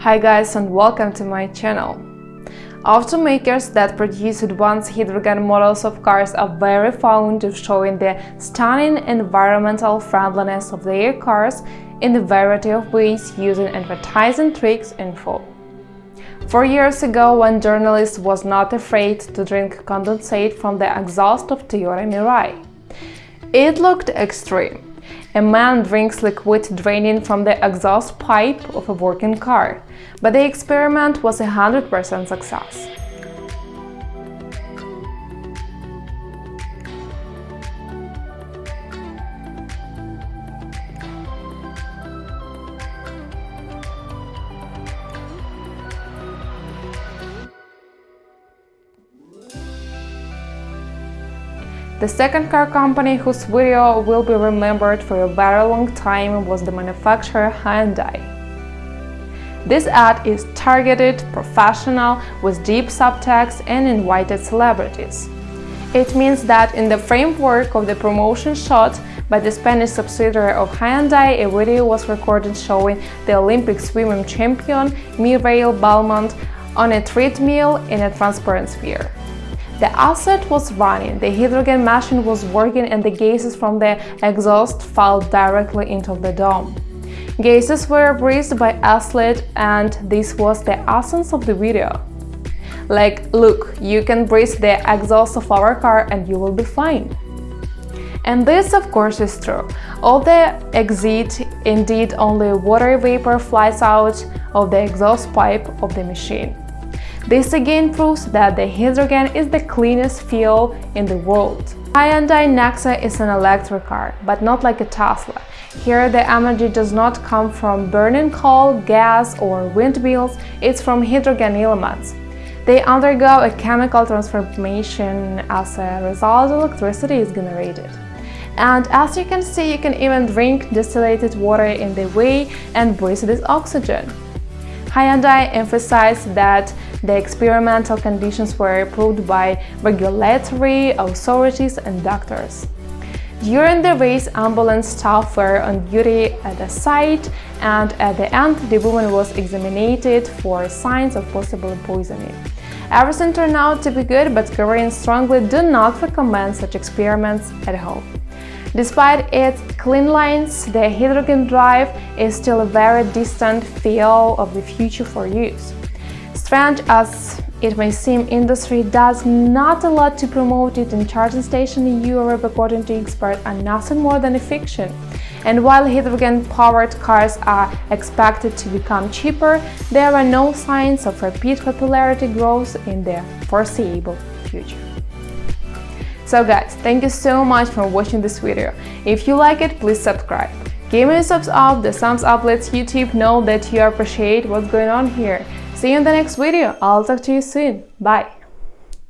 Hi guys and welcome to my channel. Automakers that produce advanced hydrogen models of cars are very fond of showing the stunning environmental friendliness of their cars in a variety of ways using advertising tricks and info. Four years ago, one journalist was not afraid to drink condensate from the exhaust of Toyota Mirai. It looked extreme, a man drinks liquid draining from the exhaust pipe of a working car, but the experiment was a 100% success. The second car company whose video will be remembered for a very long time was the manufacturer Hyundai. This ad is targeted, professional, with deep subtext and invited celebrities. It means that in the framework of the promotion shot by the Spanish subsidiary of Hyundai, a video was recorded showing the Olympic swimming champion Mireia Belmonte on a treadmill in a transparent sphere. The asset was running, the hydrogen machine was working and the gases from the exhaust fell directly into the dome. Gases were breathed by Aslet and this was the essence of the video. Like, look, you can breathe the exhaust of our car and you will be fine. And this, of course, is true. All the exit, indeed only water vapor flies out of the exhaust pipe of the machine. This again proves that the hydrogen is the cleanest fuel in the world. Hyundai Nexo is an electric car, but not like a Tesla. Here the energy does not come from burning coal, gas or windmills, it's from hydrogen elements. They undergo a chemical transformation as a result electricity is generated. And as you can see, you can even drink distillated water in the way and breathe this oxygen. Hyundai emphasized that the experimental conditions were approved by regulatory authorities and doctors. During the race, ambulance staff were on duty at the site, and at the end, the woman was examined for signs of possible poisoning. Everything turned out to be good, but Koreans strongly do not recommend such experiments at home. Despite its clean lines, the hydrogen drive is still a very distant feel of the future for use. Strange as it may seem, industry does not a lot to promote it in charging stations in Europe, according to experts, are nothing more than a fiction. And while hydrogen-powered cars are expected to become cheaper, there are no signs of rapid popularity growth in the foreseeable future. So guys, thank you so much for watching this video. If you like it, please subscribe. Give me a thumbs up, the thumbs up lets YouTube know that you appreciate what's going on here. See you in the next video. I'll talk to you soon. Bye.